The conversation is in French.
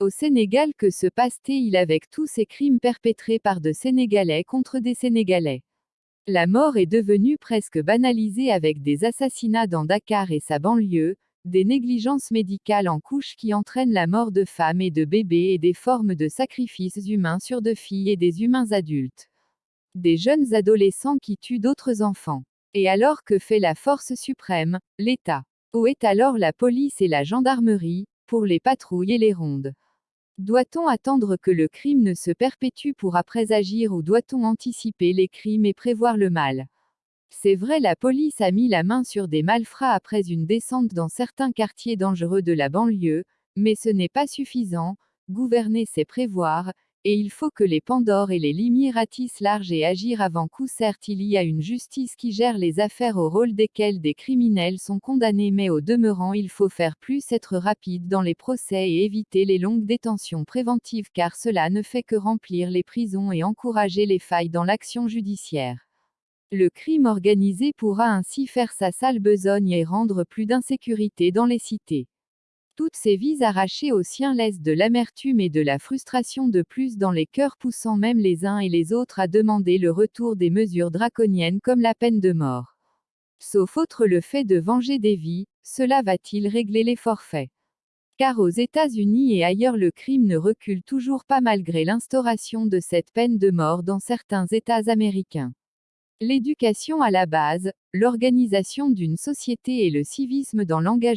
Au Sénégal que se passe-t-il avec tous ces crimes perpétrés par de Sénégalais contre des Sénégalais? La mort est devenue presque banalisée avec des assassinats dans Dakar et sa banlieue, des négligences médicales en couche qui entraînent la mort de femmes et de bébés et des formes de sacrifices humains sur de filles et des humains adultes. Des jeunes adolescents qui tuent d'autres enfants. Et alors que fait la force suprême, l'État. Où est alors la police et la gendarmerie, pour les patrouilles et les rondes doit-on attendre que le crime ne se perpétue pour après agir ou doit-on anticiper les crimes et prévoir le mal? C'est vrai la police a mis la main sur des malfrats après une descente dans certains quartiers dangereux de la banlieue, mais ce n'est pas suffisant, gouverner c'est prévoir, et il faut que les Pandores et les Limiers ratissent large et agir avant coup certes il y a une justice qui gère les affaires au rôle desquelles des criminels sont condamnés mais au demeurant il faut faire plus être rapide dans les procès et éviter les longues détentions préventives car cela ne fait que remplir les prisons et encourager les failles dans l'action judiciaire. Le crime organisé pourra ainsi faire sa sale besogne et rendre plus d'insécurité dans les cités. Toutes ces vies arrachées aux siens laissent de l'amertume et de la frustration de plus dans les cœurs poussant même les uns et les autres à demander le retour des mesures draconiennes comme la peine de mort. Sauf autre le fait de venger des vies, cela va-t-il régler les forfaits? Car aux États-Unis et ailleurs le crime ne recule toujours pas malgré l'instauration de cette peine de mort dans certains États américains. L'éducation à la base, l'organisation d'une société et le civisme dans l'engagement